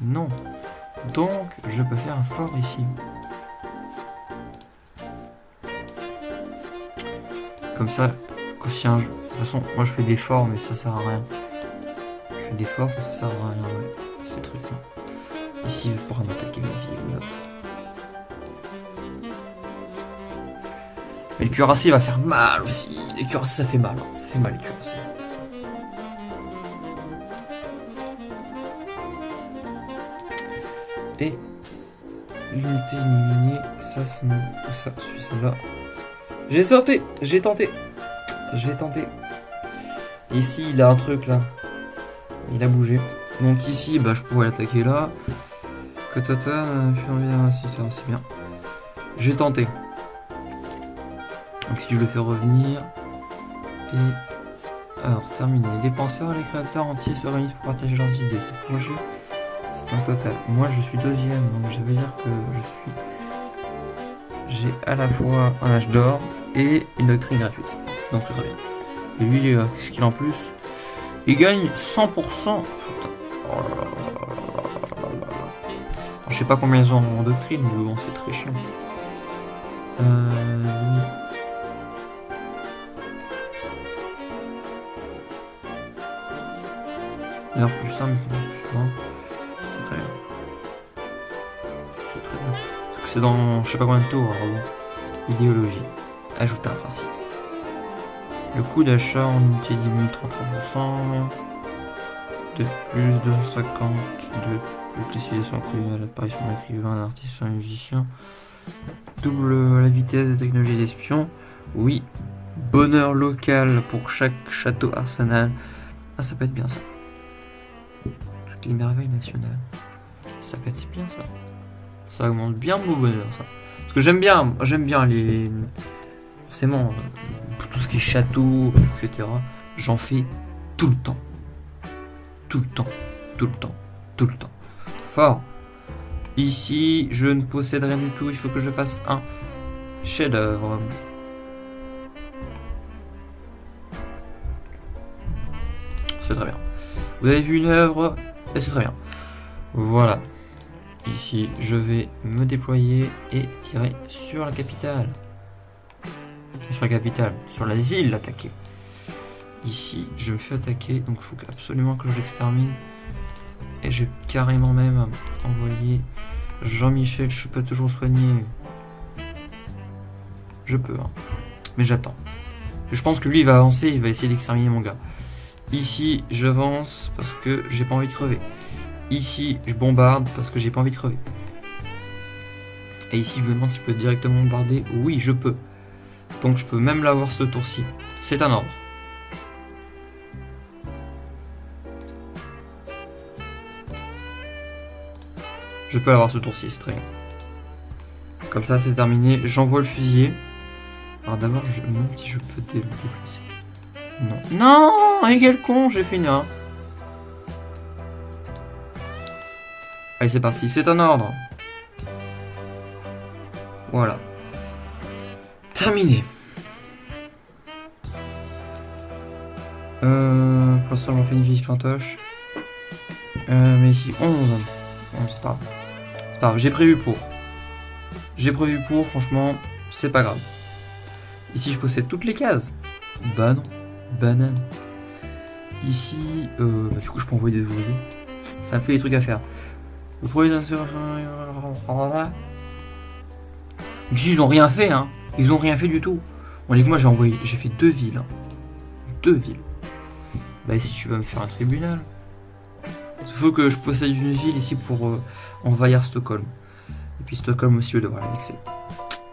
Non. Donc, je peux faire un fort ici. Comme ça, quotient... De toute façon, moi je fais des forts, mais ça sert à rien. Je fais des forts, mais ça sert à rien, ouais. Ces trucs-là. Ici, il pourra m'attaquer ma. Là. Mais le cuirassé va faire mal aussi. Les cuirassés, ça fait mal. Hein. Ça fait mal, les cuirassés. Et l'unité éliminée, ça c'est ça, celui-là. J'ai sorti, j'ai tenté, j'ai tenté. Ici, il a un truc là. Il a bougé. Donc ici, bah, je pourrais l'attaquer là. Que tata, c'est bien. J'ai tenté. Donc si je le fais revenir. Et alors terminé. Les penseurs, les créateurs entiers se réunissent pour partager leurs idées. C'est projet c'est total. Moi, je suis deuxième, donc ça veut dire que je suis... J'ai à la fois un âge d'or et une doctrine gratuite. Donc très bien. Et lui, euh, qu'est-ce qu'il en plus Il gagne 100%. Je sais pas combien ils ont en doctrine, mais bon, c'est très chiant. Euh. Alors plus simple, plus c'est dans je sais pas combien de tours. Idéologie. Ajouter un principe. Le coût d'achat en unité diminue 33%. De plus de 50 de sont inclus à l'apparition d'un écrivain, d'un artiste, d'un musicien. Double la vitesse des technologies d'espion. Oui. Bonheur local pour chaque château arsenal. Ah, ça peut être bien ça. Toutes les merveilles nationales. Ça peut être bien ça. Ça augmente bien mon bonheur, ça. Parce que j'aime bien, j'aime bien les... Forcément, tout ce qui est château, etc. J'en fais tout le temps. Tout le temps. Tout le temps. Tout le temps. Fort. Ici, je ne possède rien du tout. Il faut que je fasse un chef-d'œuvre. C'est très bien. Vous avez vu une œuvre? Et c'est très bien. Voilà. Ici, je vais me déployer et tirer sur la capitale. Sur la capitale, sur la ville l'attaquer. Ici, je me fais attaquer, donc il faut absolument que je l'extermine. Et j'ai carrément même envoyé Jean-Michel, je peux toujours soigner. Je peux, hein. mais j'attends. Je pense que lui, il va avancer, il va essayer d'exterminer mon gars. Ici, j'avance parce que j'ai pas envie de crever. Ici, je bombarde parce que j'ai pas envie de crever. Et ici, je me demande si je peux directement bombarder. Oui, je peux. Donc, je peux même l'avoir ce tour-ci. C'est un ordre. Je peux l'avoir ce tour-ci, c'est très bien. Comme ça, c'est terminé. J'envoie le fusilier. Alors d'abord, je me demande si je peux déplacer. Non. Non Et quel con J'ai fait une Allez, c'est parti. C'est un ordre. Voilà. Terminé. Euh, pour l'instant, j'en fais une vie fantoche. Euh, mais ici, 11. c'est pas C'est pas grave. J'ai prévu pour. J'ai prévu pour, franchement, c'est pas grave. Ici, je possède toutes les cases. Bah non. Banane. Ici, euh, bah, du coup, je peux envoyer des ouvriers. Ça fait des trucs à faire. Le premier Ici, ils ont rien fait, hein. Ils ont rien fait du tout. On dit que moi, j'ai envoyé, j'ai fait deux villes. Hein. Deux villes. Bah ici, tu vas me faire un tribunal. Il faut que je possède une ville ici pour euh, envahir Stockholm. Et puis Stockholm aussi, je devrais l'annexer.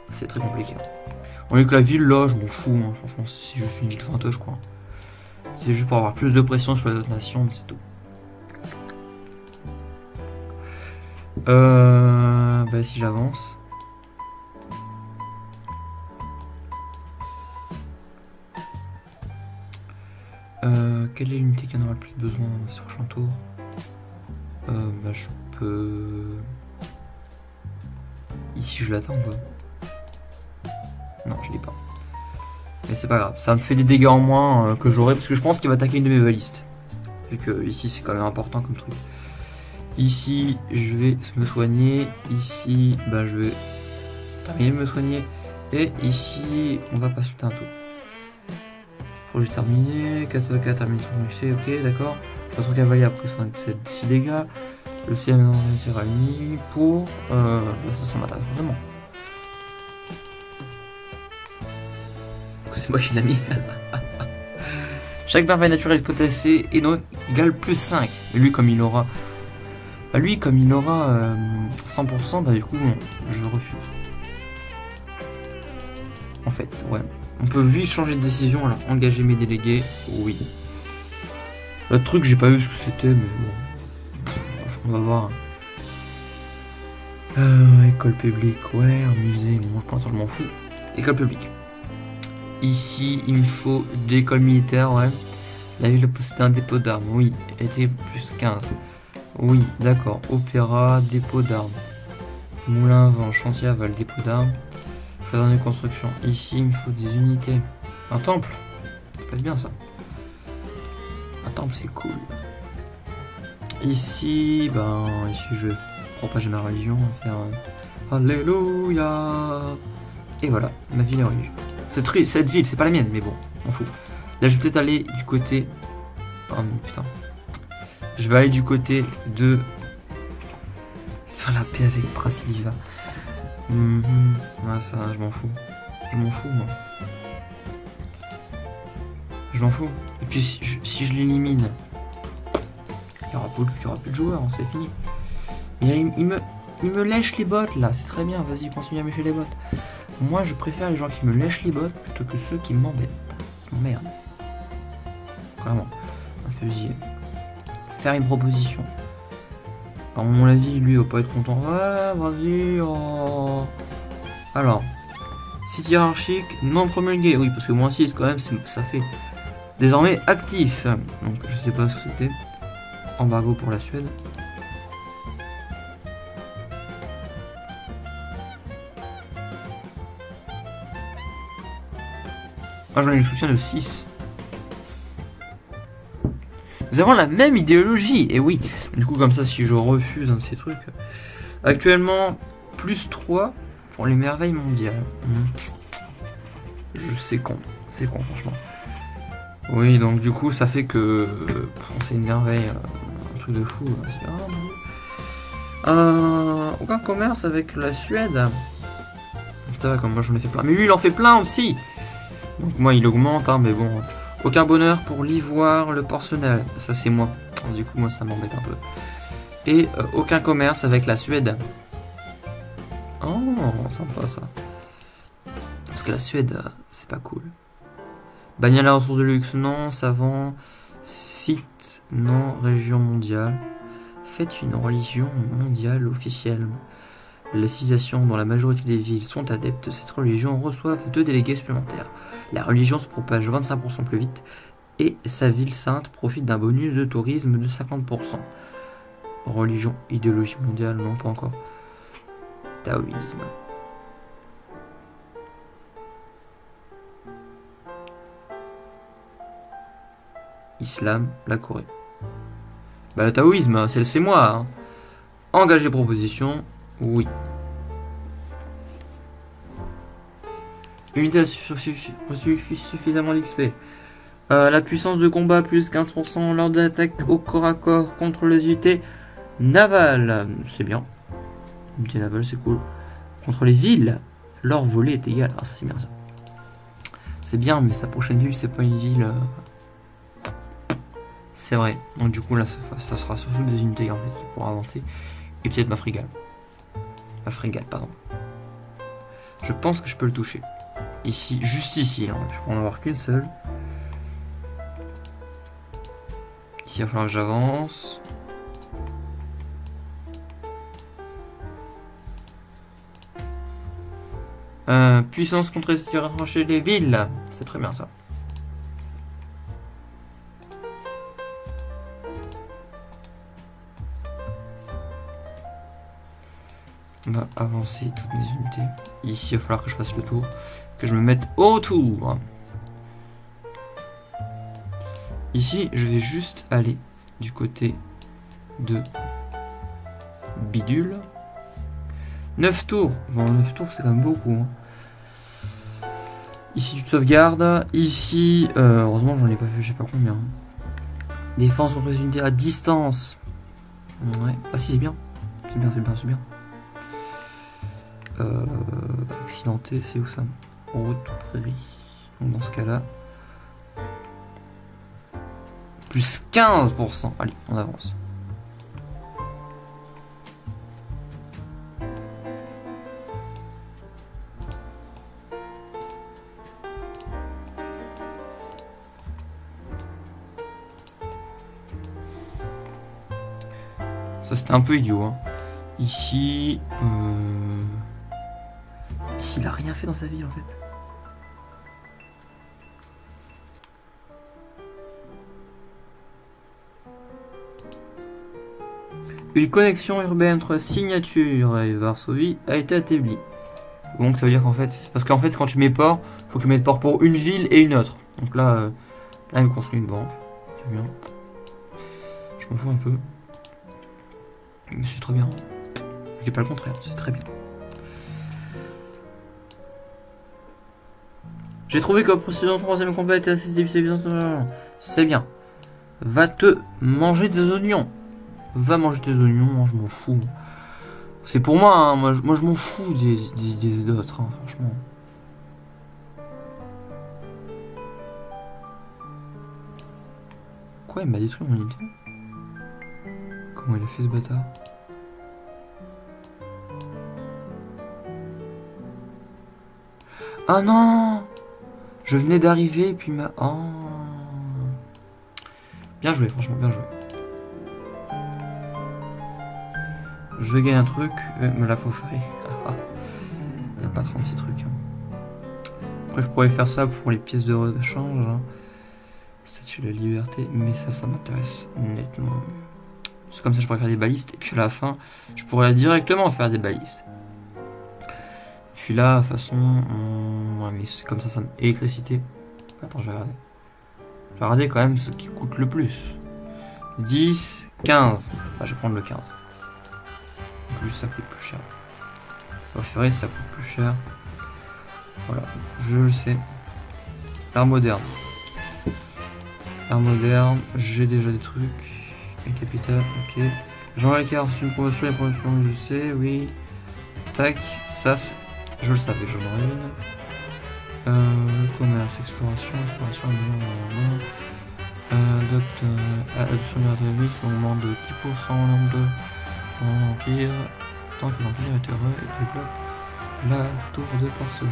C'est très compliqué. Hein. On est que la ville là, je m'en fous. Hein. Franchement, c'est juste une ville fantoche, quoi. C'est juste pour avoir plus de pression sur les autres nations, c'est tout. Euh, bah si j'avance. Euh, quelle est l'unité qui en aura le plus besoin ce prochain tour euh, Bah je peux... Ici je l'attends ou Non je l'ai pas. Mais c'est pas grave, ça me fait des dégâts en moins euh, que j'aurai parce que je pense qu'il va attaquer une de mes balistes. Vu que ici c'est quand même important comme truc. Ici, je vais me soigner. Ici, bah, je vais terminer de me soigner. Et ici, on va passer un tour. Projet terminé. 4 4 terminé son succès. Ok, d'accord. Votre cavalier a pris 6 dégâts. Le CM sera mis pour. Euh, bah, ça, ça m'intéresse vraiment. C'est moi qui l'ai mis. Chaque merveille naturelle exploitée et non égale plus 5. Et lui, comme il aura bah, lui, comme il aura 100%, euh, bah du coup, je refuse. En fait, ouais. On peut vite changer de décision, alors engager mes délégués, oui. Le truc, j'ai pas vu ce que c'était, mais bon. on va voir. Euh, école publique, ouais, musée, bon, je pense que je m'en fous. École publique. Ici, il me faut des écoles militaires, ouais. La ville possède un dépôt d'armes, oui. Était plus 15. Oui, d'accord. Opéra, dépôt d'armes. Moulin vent, chantier aval, dépôt d'armes. Jardin de construction. Ici, il me faut des unités. Un temple. Ça bien ça. Un temple, c'est cool. Ici, ben, ici, je vais propager ma religion. Euh, Alléluia. Et voilà, ma ville est religieuse. Cette, cette ville, c'est pas la mienne, mais bon, on fout. Là, je vais peut-être aller du côté. Oh, putain. Je vais aller du côté de faire la paix avec Brasilia. Mm ça, je m'en fous. Je m'en fous, moi. Je m'en fous. Et puis, si je, l'élimine, il n'y aura, plus de joueurs, hein, c'est fini. Mais il, me, me lèche les bottes, là. C'est très bien, vas-y, continue à mêcher les bottes. Moi, je préfère les gens qui me lèchent les bottes plutôt que ceux qui m'embêtent. Qui. Vraiment. Un fusil une proposition. À mon avis, lui, il va pas être content. Vas-y. Oh. Alors, site hiérarchique non promulgué. Oui, parce que moins 6, quand même, ça fait désormais actif. Donc, je sais pas ce que c'était. Embargo pour la Suède. Ah, j'en ai le soutien de 6. Nous avons la même idéologie, et oui. Du coup, comme ça, si je refuse un de ces trucs... Actuellement, plus 3 pour les merveilles mondiales. Hmm. Je sais con. C'est con, franchement. Oui, donc du coup, ça fait que... c'est une merveille, euh, un truc de fou. Euh, aucun commerce avec la Suède. Putain, comme moi j'en ai fait plein. Mais lui, il en fait plein aussi Donc moi, il augmente, hein, mais bon... Aucun bonheur pour l'ivoire, le porcelain. Ça, c'est moi. Du coup, moi, ça m'embête un peu. Et euh, aucun commerce avec la Suède. Oh, sympa ça. Parce que la Suède, euh, c'est pas cool. Bannir la ressource de luxe, non. Savant. Site, non. Région mondiale. Faites une religion mondiale officielle. Les civilisations dont la majorité des villes sont adeptes de cette religion reçoivent deux délégués supplémentaires. La religion se propage 25% plus vite et sa ville sainte profite d'un bonus de tourisme de 50%. Religion, idéologie mondiale, non pas encore. Taoïsme. Islam, la Corée. Bah le taoïsme, c'est moi. Hein. Engager proposition, oui. Unité suffit suffisamment d'XP. Euh, la puissance de combat plus 15% lors d'attaque au corps à corps contre les unités navales. C'est bien. Unité navale, c'est cool. Contre les villes, leur volée est égale. Ah, c'est bien ça. C'est bien, mais sa prochaine ville, c'est pas une ville. Euh, c'est vrai. Donc du coup, là, ça, sera surtout des unités en fait pourront avancer. Et peut-être ma frigale. Ma frégate, pardon. Je pense que je peux le toucher. Ici, juste ici. Hein. Je peux en avoir qu'une seule. Ici, il va falloir que j'avance. Euh, puissance contre les les villes. C'est très bien ça. On va avancer toutes mes unités. Ici, il va falloir que je fasse le tour. Que je me mette autour. Ici, je vais juste aller du côté de bidule. 9 tours. Bon, 9 tours, c'est quand même beaucoup. hein. Ici, tu te sauvegardes. Ici, euh, heureusement, j'en ai pas vu, je sais pas combien. Défense contre les unités à distance. Ouais. Ah si, c'est bien. C'est bien, c'est bien, c'est bien. Euh, accidenté, c'est où ça? Route prairie. Donc dans ce cas-là. Plus 15%. Allez, on avance. Ça c'était un peu idiot. Hein. Ici, euh... ici, il a rien fait dans sa vie en fait. Une connexion urbaine entre Signature et Varsovie a été établie. Donc ça veut dire qu'en fait, parce qu'en fait quand tu mets port, faut que tu mettes port pour une ville et une autre. Donc là, euh, là il me construit une banque. C'est bien. Je m'en fous un peu. Mais c'est très bien. Je dis pas le contraire, c'est très bien. J'ai trouvé que le précédent troisième combat était assez difficile. C'est bien. Va te manger des oignons. Va manger tes oignons, moi, je m'en fous. C'est pour moi, hein, moi, je- m'en fous des, des, des autres, hein, franchement. Quoi, il m'a détruit mon unité Comment il a fait ce bâtard? Ah non Je venais d'arriver et puis ma... Oh Bien joué, franchement, bien joué. Je gagne un truc, euh, me la faut faire. Il n'y a pas 36 trucs. hein. Après, je pourrais faire ça pour les pièces de rechange. hein. Statue de liberté, mais ça, ça m'intéresse nettement. C'est comme ça, je pourrais faire des balistes. Et puis à la fin, je pourrais directement faire des balistes. Puis là, de toute façon, on- ouais, mais c'est comme ça, ça. Électricité. Attends, je vais regarder. Je vais regarder quand même ce qui coûte le plus. 10, 15. Bah, je vais prendre le 15. En plus, ça coûte plus cher. Préféré, ça coûte plus cher. Voilà, je le sais. L'art moderne. L'art moderne, j'ai déjà des trucs. Le capital, ok. Jean-Luc a reçu une promotion, les promotions, je sais, oui. Tac, ça, c'est- je le savais, j'en aurais une. Euh, commerce, exploration, exploration, blablabla. euh, adopte, euh, adoption de l'atomique, on demande 10% en nombre de empire, tant que l'empire est heureux et développe la tour de porcelaine.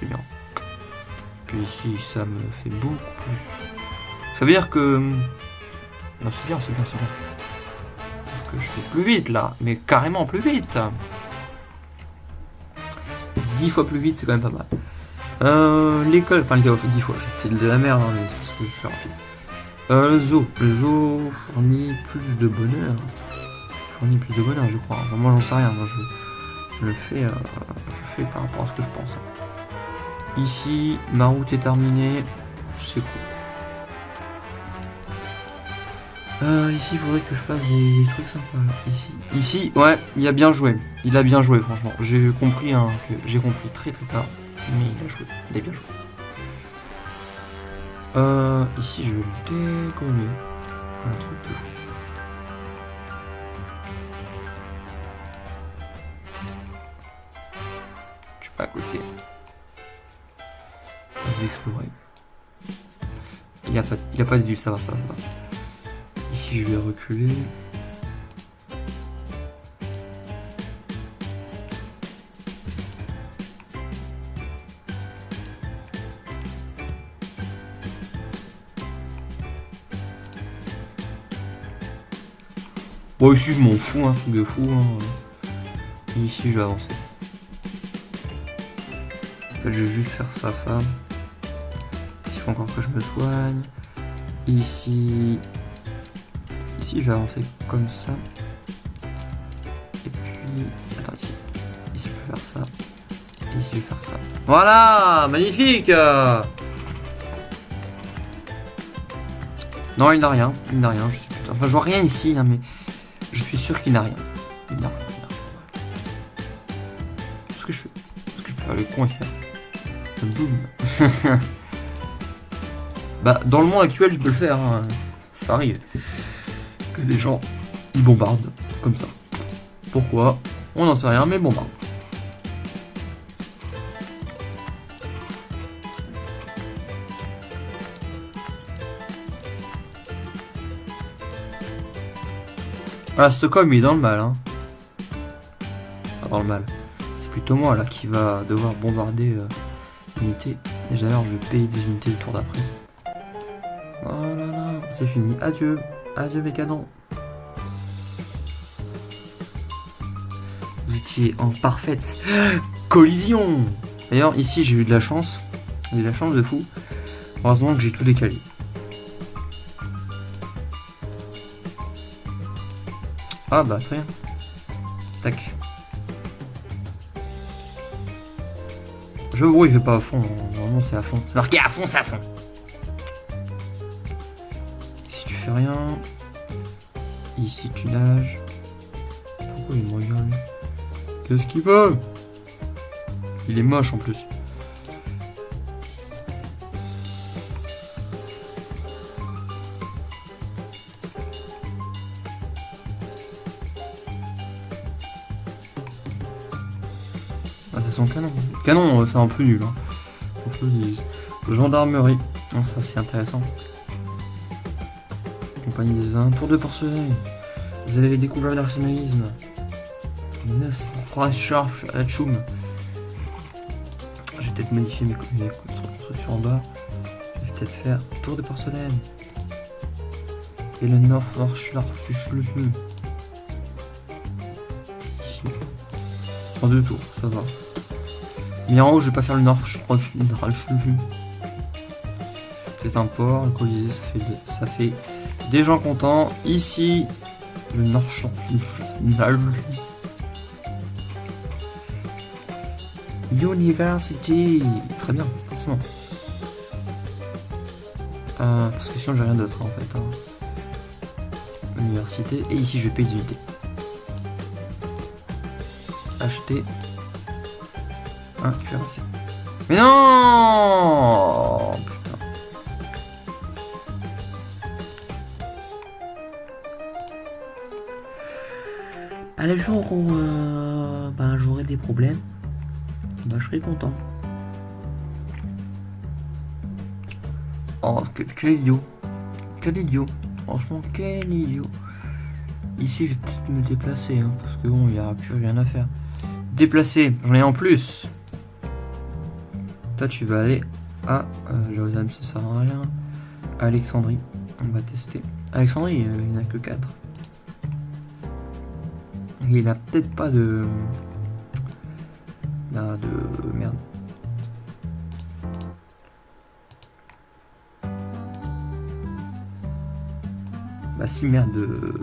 C'est bien. Puis ici, ça me fait beaucoup plus. Ça veut dire que... Non, c'est bien, c'est bien, c'est bien. Je fais plus vite là, mais carrément plus vite. 10 fois plus vite, c'est quand même pas mal. Euh, l'école, enfin l'école, 10 fois, j'ai de la merde, hein, mais c'est parce que je suis rapide. Euh, le zoo. Le zoo fournit plus de bonheur. Fournit plus de bonheur, je crois. Moi, j'en sais rien. Moi, je, je le fais, euh, je fais par rapport à ce que je pense. Ici, ma route est terminée. C'est cool. Euh, ici, il faudrait que je fasse des, trucs sympas. Ici, ici, ouais, il a bien joué. Il a bien joué, franchement. J'ai compris hein, que j'ai compris très très tard, mais il a joué. Il a bien joué. Euh, ici, je vais le dégommer. Un truc de. Je suis pas à côté. Je vais explorer. Il a, pas- il a pas de ville, ça va, ça va, ça va. Je vais reculer. Bon, ici, je m'en fous, un truc de fou. hein. Ici, je vais avancer. En fait, je vais juste faire ça, ça. Il faut encore que je me soigne. Ici, Je vais avancer comme ça. Et puis... Attends, ici. Je peux faire ça. Et ici, je vais faire ça. Voilà Magnifique Non, il n'a rien. Il n'a rien. Je suis. Enfin, je vois rien ici, mais je suis sûr qu'il n'a rien. Il n'a rien. il n'a rien. Ce que je fais, ce que je peux faire? Le con et faire. Bah, dans le monde actuel, je peux le faire. hein. Ça arrive. Les gens, ils bombardent comme ça. Pourquoi? On n'en sait rien, mais bombardent. Ah, Stockholm, il est dans le mal, hein. Pas dans le mal. C'est plutôt moi, là, qui va devoir bombarder euh, l'unité. Et d'ailleurs, je vais payer des unités le tour d'après. Oh là là, c'est fini. Adieu. Adieu, mes canons. Vous étiez en parfaite collision. D'ailleurs, ici, j'ai eu de la chance. J'ai eu de la chance de fou. Heureusement que j'ai tout décalé. Ah bah très bien. Tac. Je vois, il fait pas à fond. Normalement c'est à fond. C'est marqué à fond, c'est à fond. Rien. Ici tu nages. Pourquoi il me regarde Qu'est-ce qu'il veut? Il est moche en plus. Ah, c'est son canon. Canon, euh, c'est un peu nul. Hein. Gendarmerie. Ah, ça, c'est intéressant. Compagnie des Indes. Tour de porcelaine. Vous avez découvert l'arsenalisme. Je vais peut-être modifier mes, constructions en bas. Je vais peut-être faire tour de porcelaine. Et le nord, Ici. En deux tours, ça va. Mais en haut, je vais pas faire le nord. C'est un port, le colisée, ça fait, ça fait des gens contents. Ici. University. Très bien, forcément. Euh, parce que sinon, j'ai rien d'autre en fait. hein. Université. Et ici, je vais payer des unités. Acheter un cuirassé. Mais non À le jour où euh, ben, j'aurai des problèmes, ben, je serai content. Oh, que- quel idiot. Quel idiot. Franchement, quel idiot. Ici, je vais peut-être me déplacer, hein, parce que bon, il n'y aura plus rien à faire. Déplacer, j'en ai en plus. Toi, tu vas aller à euh, Jérusalem, ça sert à rien. Alexandrie, on va tester. Alexandrie, euh, il n'y en a que 4. Il a peut-être pas de. Là, de. Merde. Bah si merde. euh,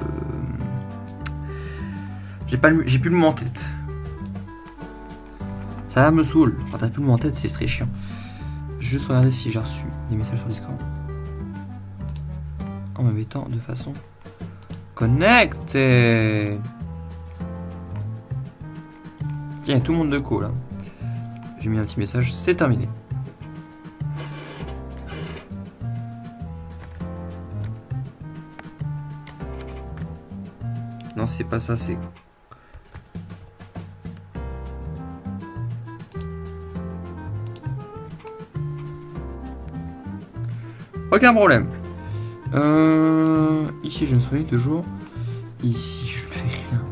J'ai pas j'ai plus le mot en tête. Ça me saoule. Quand t'as plus le mot en tête, c'est très chiant. Juste regarder si j'ai reçu des messages sur Discord. En me mettant de façon connectée. Il y a tout le monde de co là. J'ai mis un petit message, c'est terminé. Non, c'est pas ça, c'est. Aucun problème. Euh, ici, je me souviens toujours. Ici, je fais rien.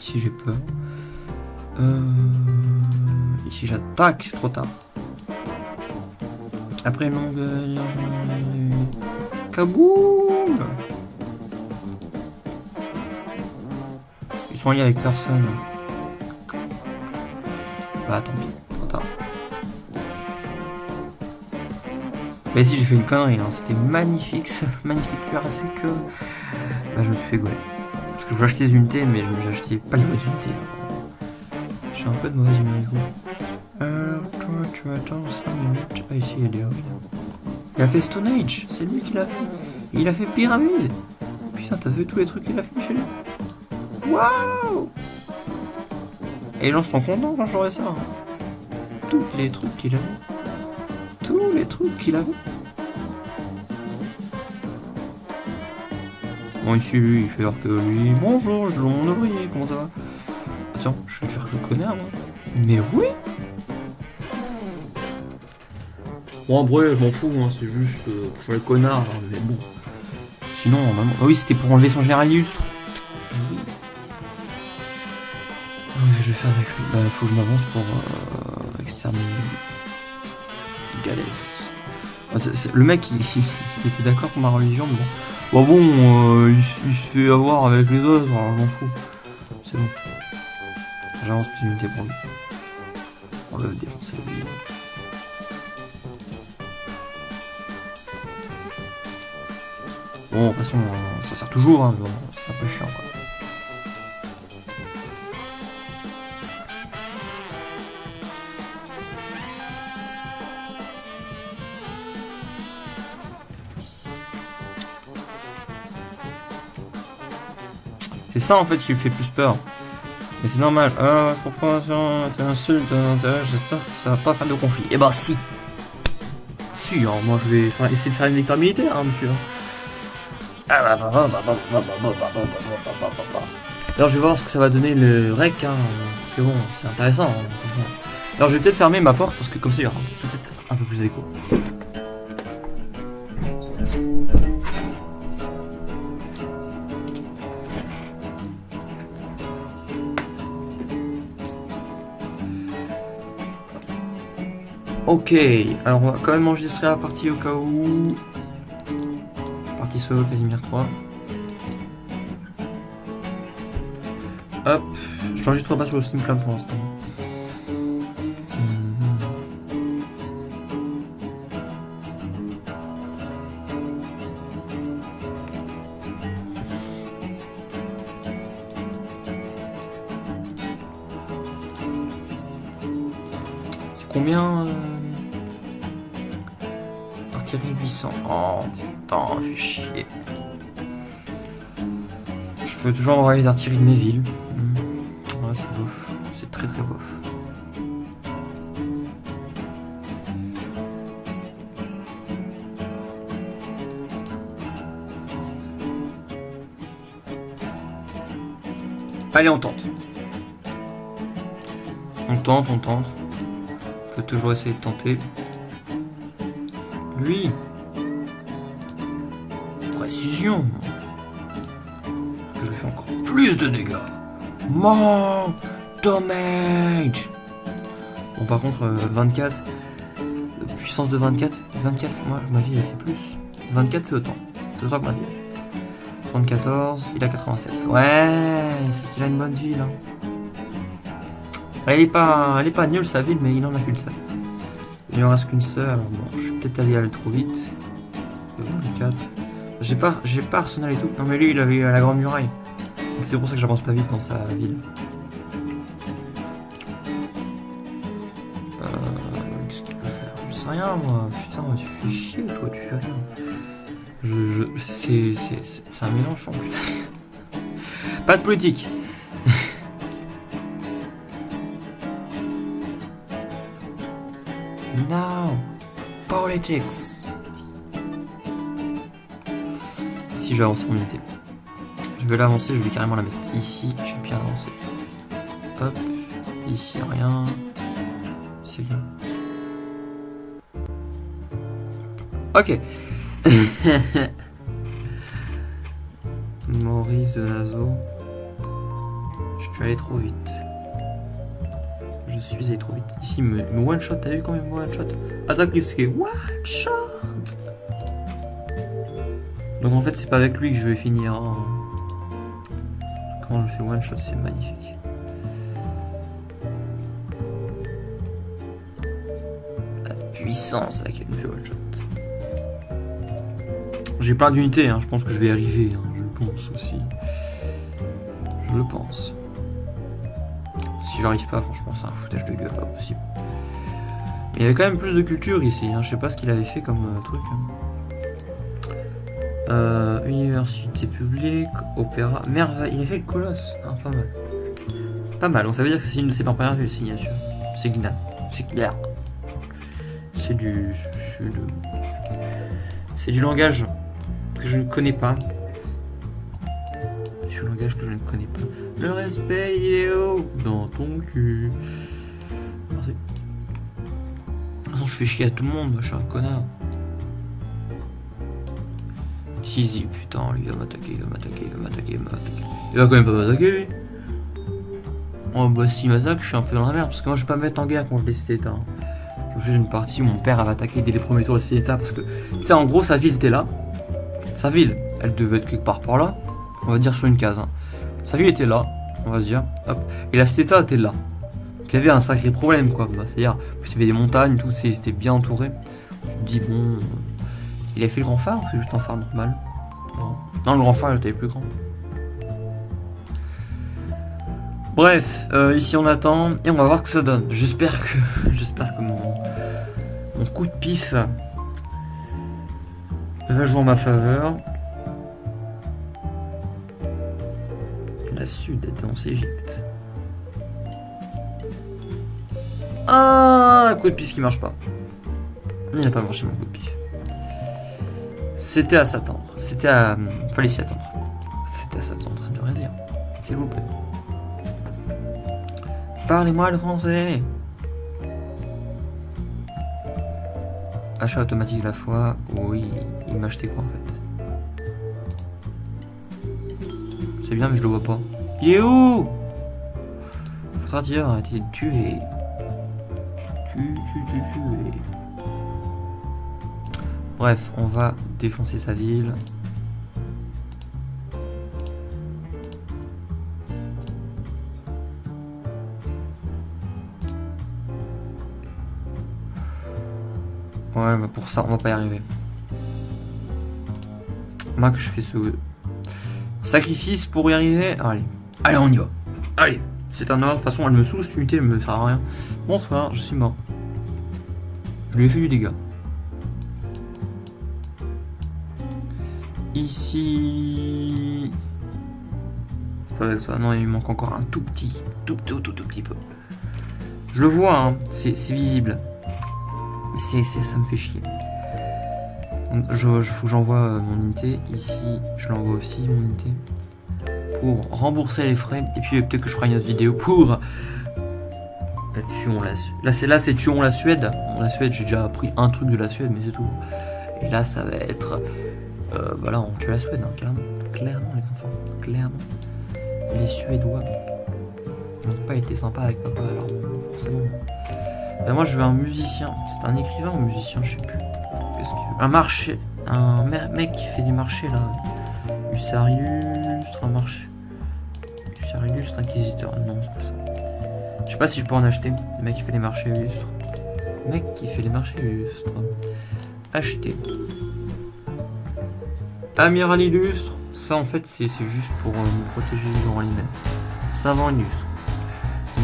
Ici, j'ai peur. Euh, ici, j'attaque trop tard. Après longue. Kaboum Ils sont liés avec personne. Bah, tant pis, trop tard. Mais si j'ai fait une connerie, hein. c'était magnifique, ce magnifique cuirassé que bah, je me suis fait gauler. Parce que je voulais acheter des unités, mais je acheté pas les bonnes unités. J'ai un peu de mauvaise humeur. du coup. Alors, toi, tu attends 5 minutes. A des ruines. Il a fait Stone Age, c'est lui qui l'a fait. Il a fait Pyramide. Putain, t'as vu tous les trucs qu'il a fait chez lui Waouh Et les gens sont contents quand j'aurai ça. Tous les trucs qu'il a Tous les trucs qu'il a Bon, ici, lui, il fait archéologie. Bonjour, je mon ouvrier, comment ça va Attends, je vais faire le connard, moi. Mais oui Bon, après, je m'en fous, hein, c'est juste euh, pour faire le connard, hein, mais bon. Sinon, maman... Ah oui, c'était pour enlever son général illustre. Oui. Qu'est-ce que je vais faire avec lui Bah, faut que je m'avance pour euh, exterminer Galès. Ah, le mec, il, il était d'accord pour ma religion, mais bon. Bon, bon, euh, il, il, se fait avoir avec les autres, alors je m'en fous. C'est bon. Plus unité pour lui. On va défoncer le Bon, de toute façon, ça sert toujours, hein, mais bon, c'est un peu chiant, quoi. C'est ça en fait qui lui fait plus peur. Mais c'est normal. Ah, c'est insulte, j'espère que ça va pas faire de conflit. Eh ben si Si, hein, moi je vais essayer de faire une victoire militaire, hein, monsieur. Alors je vais voir ce que ça va donner le rec, hein, parce que bon, c'est intéressant. Hein, Alors je vais peut-être fermer ma porte, parce que comme ça il y aura peut-être un peu plus d'écho. Ok, alors on va quand même enregistrer la partie au cas où. Partie solo Casimir 3. Hop, je n'enregistre pas sur le Steam Club pour l'instant. Putain, fait chier. Je peux toujours envoyer les artilleries de mes villes. Hmm. Ouais, c'est bof. C'est très très bof. Allez, on tente. On tente, on tente. On peut toujours essayer de tenter. Lui de dégâts Mon Damage Bon par contre 24 euh, Puissance de 24 24 moi ma vie elle fait plus 24 c'est autant C'est autant que ma vie 74 il a 87 Ouais c'est qu'il a une bonne ville hein. Elle est pas elle est pas nulle sa ville mais il en a qu'une seule il en reste qu'une seule, alors bon, je suis peut-être allé aller trop vite. J'ai pas, j'ai pas Arsenal et tout. Non mais lui, il avait la grande muraille. C'est pour ça que j'avance pas vite dans sa ville. Euh, Qu'est-ce qu'il peut faire? Je sais rien, moi. Putain, tu fais chier, toi, tu fais rien. Je, je, c'est, un en plus. pas de politique. No Politics Si avancer mon unité. Vais l'avancer, je vais carrément la mettre ici. Je suis bien avancé. Hop. Ici, rien. C'est bien. Ok. Maurice Nazo. Je suis allé trop vite je suis allé trop vite. Ici, me, one shot, t'as vu quand même one shot? Attaque risquée, one shot Donc en fait, c'est pas avec lui que je vais finir. Hein. Fais one shot, c'est magnifique. La puissance avec je fais one shot. J'ai plein d'unités, hein. je pense que je vais arriver, hein. je le pense aussi. Je le pense si j'arrive pas, franchement, c'est un foutage de gueule, pas possible. Mais il y avait quand même plus de culture ici, hein. je sais pas ce qu'il avait fait comme euh, truc. Hein. Euh, université publique, opéra, merveille. Il a fait le colosse. Ah, pas mal. Pas mal. Donc ça veut dire que c'est une de ses premières vues, signature. C'est Gna. C'est clair. C'est du. C'est du langage que je ne connais pas. C'est du langage que je ne connais pas. Le respect, il est haut dans ton cul. Merci. De toute façon, je fais chier à tout le monde, moi, je suis un connard. Putain, lui, il va m'attaquer, il va m'attaquer, il va m'attaquer, il va m'attaquer. Il va quand même pas m'attaquer, lui. Oh, bah, s'il m'attaque, je suis un peu dans la merde, parce que moi, je vais pas me mettre en guerre contre les Stétas. Je me suis une partie où mon père avait attaqué dès les premiers tours les Stétas, parce que, tu sais, en gros, sa ville était là. Sa ville, elle devait être quelque part par là. On va dire sur une case. Hein. Sa ville était là, on va dire. Hop. Et la Stéta était là. Il y avait un sacré problème, quoi. Bah, C'est-à-dire, il y avait des montagnes, tout, c'était bien entouré. Je me dis, bon. Il a fait le grand phare ou c'est juste un phare normal? Non. le grand phare, était plus grand. Bref, euh, ici on attend et on va voir ce que ça donne. J'espère que j'espère que mon, coup de pif va jouer en ma faveur. La Sud est dans Égypte. Ah, coup de pif qui marche pas. Il n'a pas marché mon coup de pif. C'était à s'attendre. C'était à... Fallait s'y attendre. C'était à s'attendre, de rien dire. S'il vous plaît. Parlez-moi le français Achat automatique la fois. Oui, il m'a acheté quoi en fait C'est bien mais je le vois pas. Il est où? Faudra dire de tuer. Tu, tu, tu, tu. Bref, on va défoncer sa ville. Ouais, mais pour ça, on va pas y arriver. Moi que je fais ce sacrifice pour y arriver. Allez, allez, on y va. Allez, c'est un ordre. De toute façon, elle me saoule cette unité, elle me sert à rien. Bonsoir, je suis mort. Je lui ai fait du dégât. Ici... C'est pas ça, non, il manque encore un tout petit, tout, tout, tout, tout petit peu. Je le vois, hein, c'est visible. Mais c'est ça me fait chier. Je, faut que j'envoie euh, mon unité. Ici, je l'envoie aussi, mon unité. Pour rembourser les frais. Et puis peut-être que je ferai une autre vidéo pour... La tuons la Là, c'est là, c'est tuons la Suède. La Suède, j'ai déjà appris un truc de la Suède, mais c'est tout. Et là, ça va être euh, bah là, on tue la Suède, hein, clairement. Clairement, les enfants. Clairement. Les Suédois n'ont pas été sympas avec papa, alors forcément. Ben, moi, je veux un musicien. C'est un écrivain ou musicien, je sais plus. Qu'est-ce qu'il veut? Un marché. Un mec qui fait des marchés, là. Hussard illustre, un marché. Hussard illustre, inquisiteur. Non, c'est pas ça. Je sais pas si je peux en acheter. Le mec qui fait les marchés illustres. Le mec qui fait les marchés illustres. Acheter. Amiral illustre, ça en fait c'est juste pour euh, me protéger durant l'hiver. Savant illustre.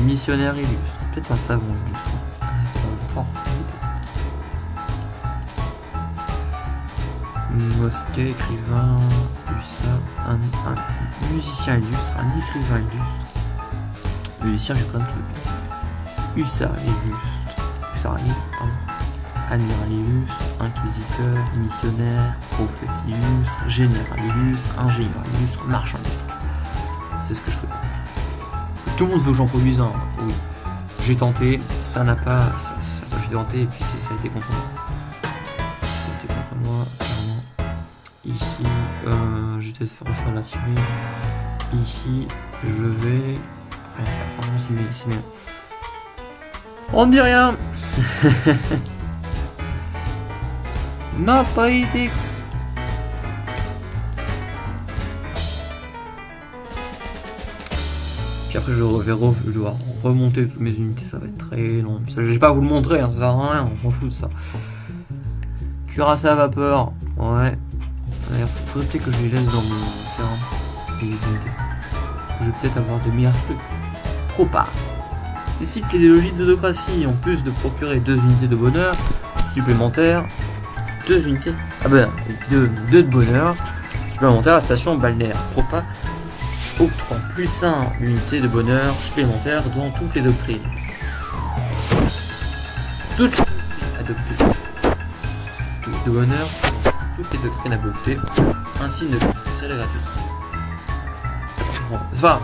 Missionnaire illustre. Peut-être un savant illustre. Va fort Mosquée, écrivain, hussard, un, musicien illustre, un écrivain illustre. Musicien, j'ai plein de trucs. Hussard illustre. Illustre, pardon. Amiral illustre, inquisiteur, missionnaire, prophète illustre, général illustre, ingénieur illustre, marchand. C'est ce que je fais. Tout le monde veut que j'en produise un. J'ai tenté, ça n'a pas... Ça, j'ai tenté et puis ça a été contre moi. Ça a été contre moi. Ici, euh, je peut-être refaire la tirée. Ici, je vais... pardon, c'est mieux. On ne dit rien No politics. Puis après je vais devoir remonter toutes mes unités, ça va être très long. Je vais pas vous le montrer, hein, ça sert à rien, on s'en fout de ça. Cuirassé à vapeur, ouais. Il faudrait peut-être que je les laisse dans mon terrain, les unités. Parce que je vais peut-être avoir de meilleurs trucs. Propa. Décide que les logiques d'autocratie, en plus de procurer deux unités de bonheur supplémentaires, deux unités. Ah ben, deux, deux de bonheur. supplémentaire, la station balnéaire Propa octroie plus 1 unité de bonheur supplémentaire dans toutes les doctrines. Toutes les adoptées. De bonheur, toutes les doctrines adoptées, ainsi une spéciale gratuite. C'est pas.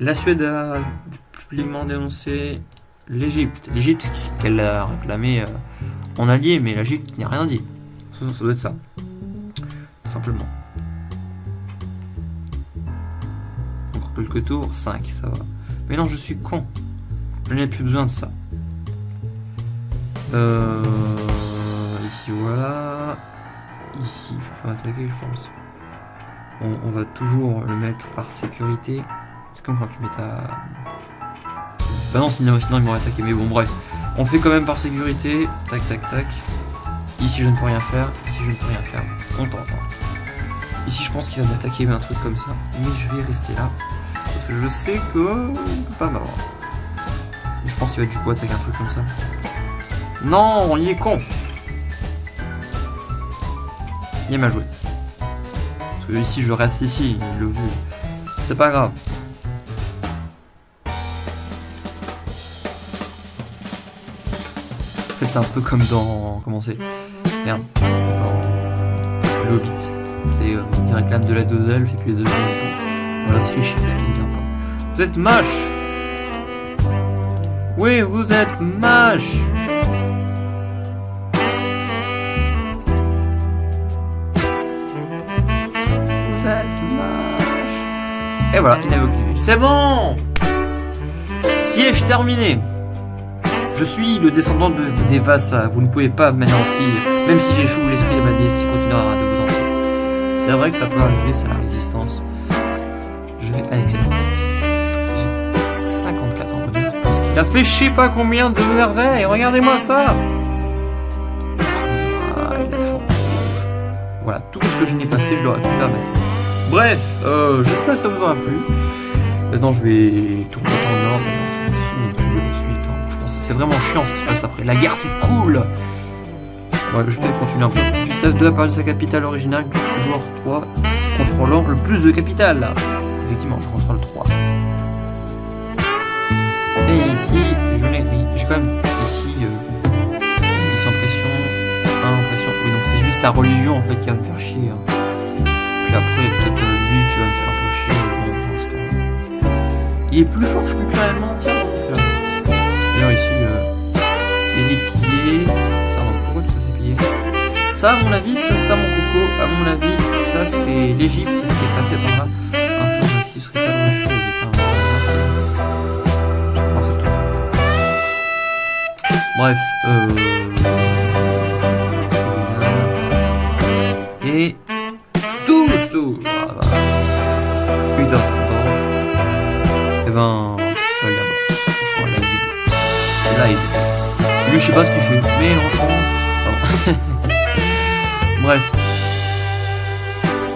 La Suède a publiquement dénoncé l'Égypte. L'Égypte qu'elle a réclamé euh, en allié, mais l'Égypte n'a rien dit. Ça, doit être ça. Simplement. Encore quelques tours. 5, ça va. Mais non, je suis con. Je n'ai plus besoin de ça. Euh... Ici, voilà. Ici, il faut attaquer, je pense. On va toujours le mettre par sécurité. C'est comme quand tu mets ta... Bah non, sinon, sinon ils m'auraient attaqué. Mais bon, bref. On fait quand même par sécurité. Tac, tac, tac. Ici, je ne peux rien faire. Ici, je ne peux rien faire. On tente. Ici, je pense qu'il va m'attaquer un truc comme ça. Mais je vais rester là. Parce que je sais que... pas m'avoir. Je pense qu'il va du coup attaquer un truc comme ça. Non, il est con. Il est mal joué. Parce que ici, je reste ici. Il l'a vu. C'est pas grave. Fait, c'est un peu comme dans. Comment c'est Merde. Dans. Le Hobbit. C'est. Euh, il réclame de la deux elfes et puis les deux elfes. Voilà, c'est fiche. Vous êtes moche Oui, vous êtes moche Vous êtes moche Et voilà, il n'avait aucune. C'est bon Siège terminé? Je suis le descendant de Devasa, vous ne pouvez pas m'anéantir, même si j'échoue, l'esprit de ma déesse continuera de vous entrer. C'est vrai que ça peut arriver, c'est la résistance. Je vais annexer. J'ai 54 en bonheur, parce qu'il a fait je sais pas combien de merveilles, regardez-moi ça Ah. Voilà, tout ce que je n'ai pas fait, je récupère maintenant. Bref, euh, j'espère que ça vous aura plu. Maintenant, je vais c'est vraiment chiant ce qui se passe après. La guerre, c'est cool Ouais, je vais continuer un peu. Gustave II a de sa capitale originale, joueur 3, contrôlant le plus de capitales. là. Effectivement, je contrôle 3. Et ici, je l'ai. J'ai quand même ici euh, 10 impressions, 1 impression. Oui, donc c'est juste sa religion en fait qui va me faire chier. hein. Puis après, peut-être euh, lui qui va me faire un peu chier. Il est plus fort culturellement, tiens. Tiens, donc pourquoi ça Ça, à mon avis, ça mon coco. À mon avis, ça c'est l'Égypte qui est passée par là. Bref, euh. Et 12 tours. Ah bah. Pardon. Et ben. Je sais pas ce qu'il fait, mais franchement. Bref.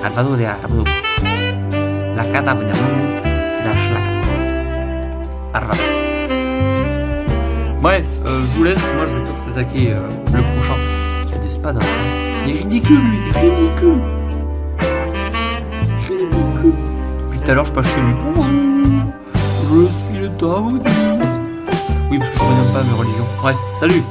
Alvaro de. La cata de la. Bref, euh, je vous laisse. Moi, je vais peut-être attaquer euh, le prochain. Il y a des spades ça. Il est ridicule, lui. Ridicule. Ridicule. Depuis tout à l'heure, je passe chez lui. Je suis le Taoïsme. Oui, parce que je connais pas mes religions. Bref, salut